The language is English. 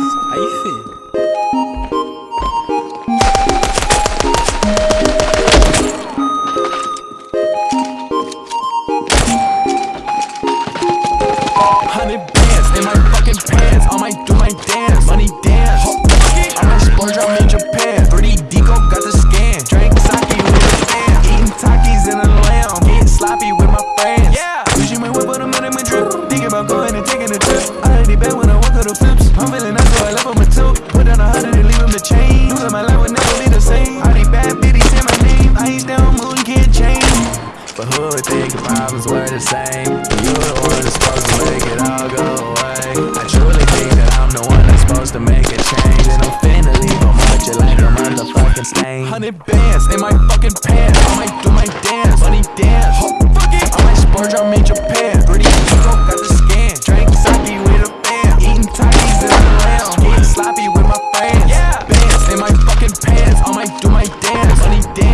How you feel? Hundred bands in my fucking pants. I might do my dance. Money dance. I might splurge, I'm in Japan. 3D Deco got the scan. Drink sake with a fan. Eating Takis in a lamb. Getting sloppy with my friends. Yeah. Pushing my whip, but I'm in my drip. Thinking about going and taking a trip. I already bet when I walk out the flips. But who would think if problems were the same? You the one that's supposed to make it all go away. I truly think that I'm the one that's supposed to make a change. And I'm finna leave a march like a motherfucking stain. Hundred bands in my fucking pants. I might do my dance, funny dance. Oh, fuck it. I might splurge, I'm in Japan Pretty stroke, got the scan. Drank sake with a fan. Eating Chinese in the lounge. Getting sloppy with my fans. yeah. Bands in my fucking pants. I might do my dance, funny dance.